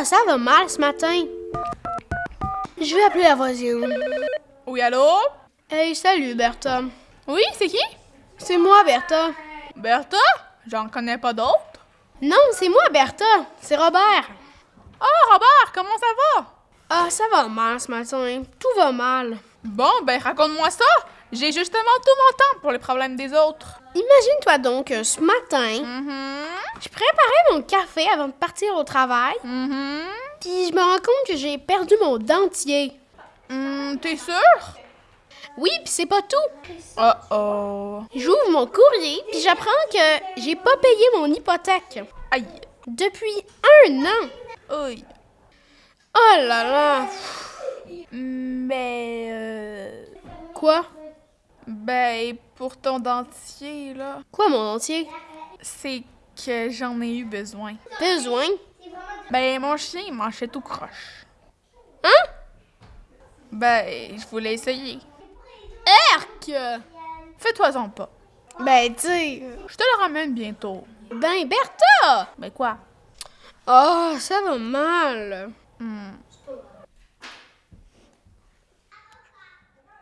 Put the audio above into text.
Ah, ça va mal ce matin. Je vais appeler la voisine. Oui, allô? Hey, salut Bertha. Oui, c'est qui? C'est moi, Bertha. Bertha? J'en connais pas d'autres. Non, c'est moi, Bertha. C'est Robert. Ah, Robert, comment ça va? Ah, ça va mal ce matin. Tout va mal. Bon, ben raconte-moi ça. J'ai justement tout mon temps pour les problèmes des autres. Imagine-toi donc que ce matin, Mhm. je préparais mon café avant de partir au travail, Mhm. puis je me rends compte que j'ai perdu mon dentier. Hum, T'es sûr? Oui, puis c'est pas tout. Oh oh. J'ouvre mon courrier, puis j'apprends que j'ai pas payé mon hypothèque Aïe. depuis un an. Aïe. Oh là là. Mais euh, Quoi? Ben pour ton dentier là, Quoi, mon dentier? c'est que j'en ai eu besoin. Besoin? Ben mon chien il mangeait tout croche. Hein? Ben je voulais essayer. Erk! Fais-toi-en pas. Ben, tu sais. Je te le ramène bientôt. Ben, Bertha! Ben quoi? Oh, ça va mal. Hmm.